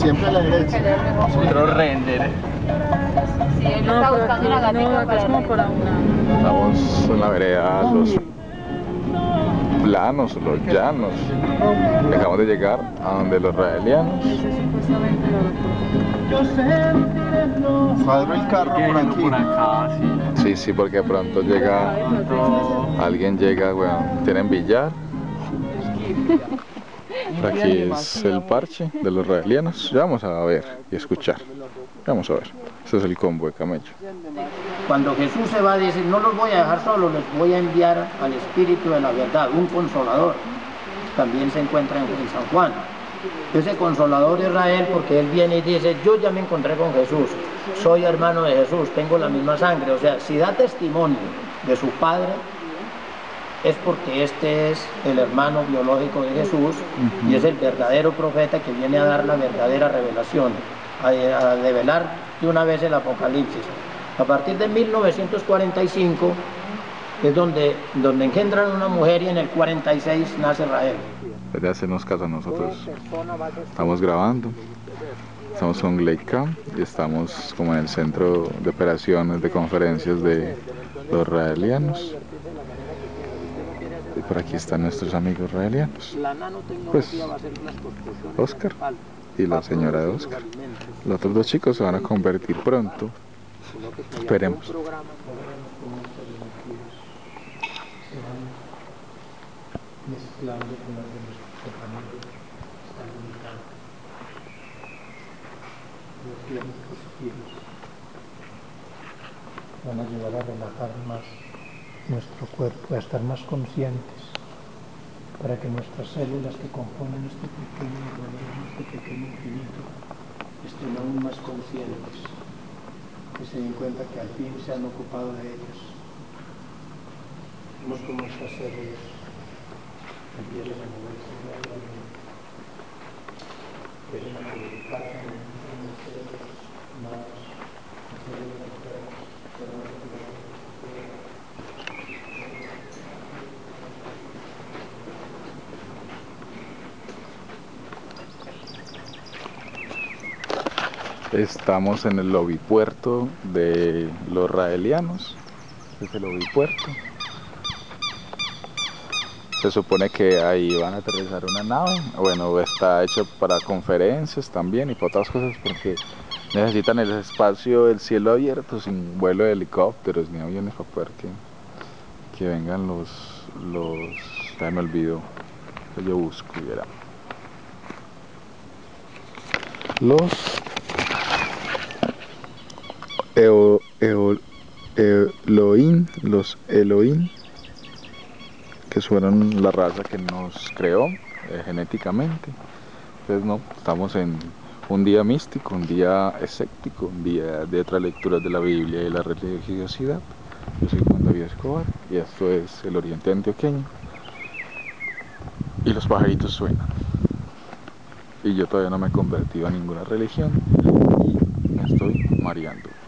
Siempre a la derecha. Otro render. Sí, él No, está pero buscando aquí, una es como para una... Estamos en la vereda Los Planos, Los Llanos. Acabamos de llegar a donde los raelianos. Cuadro el carro por aquí. por acá, sí. Sí, sí, porque pronto llega, alguien llega, bueno, tienen billar. Aquí es el parche de los raelianos. Vamos a ver y escuchar. Vamos a ver. Este es el combo de camello. Cuando Jesús se va, dice, no los voy a dejar solos, les voy a enviar al Espíritu de la verdad, un consolador. También se encuentra en, San Juan. Ese consolador es Israel porque él viene y dice, yo ya me encontré con Jesús, soy hermano de Jesús, tengo la misma sangre. O sea, si da testimonio de su padre, es porque este es el hermano biológico de Jesús y es el verdadero profeta que viene a dar la verdadera revelación, a, a develar de una vez el Apocalipsis. A partir de 1945 es donde, donde engendran una mujer y en el 46 nace Israel. Desde hacernos caso a nosotros. Estamos grabando. Estamos con Gleicam y estamos como en el centro de operaciones de conferencias de los raelianos. Y por aquí están nuestros amigos raelianos. Pues Oscar y la señora de Oscar. Los otros dos chicos se van a convertir pronto. Esperemos. van a a relajar más nuestro cuerpo, a estar más conscientes, para que nuestras células que componen este pequeño organismo, este pequeño infinito, estén aún más conscientes, que se den cuenta que al fin se han ocupado de ellas. Vemos como nuestras células empiezan a moverse más, en células enfermas, células Estamos en el lobby puerto de los raelianos. Es el lobby puerto. Se supone que ahí van a aterrizar una nave. Bueno, está hecho para conferencias también y para otras cosas porque necesitan el espacio, el cielo abierto, sin vuelo de helicópteros ni aviones para poder que, que vengan los, los, ya me olvido, que yo busco y era. Los Eo, Eo, Elohim, los Elohim, que fueron la raza que nos creó eh, genéticamente. Entonces, no, estamos en un día místico, un día escéptico, un día de otras lecturas de la Biblia y la religiosidad. Yo soy Juan David Escobar y esto es el Oriente Antioqueño. Y los pajaritos suenan. Y yo todavía no me he convertido a ninguna religión y me estoy mareando.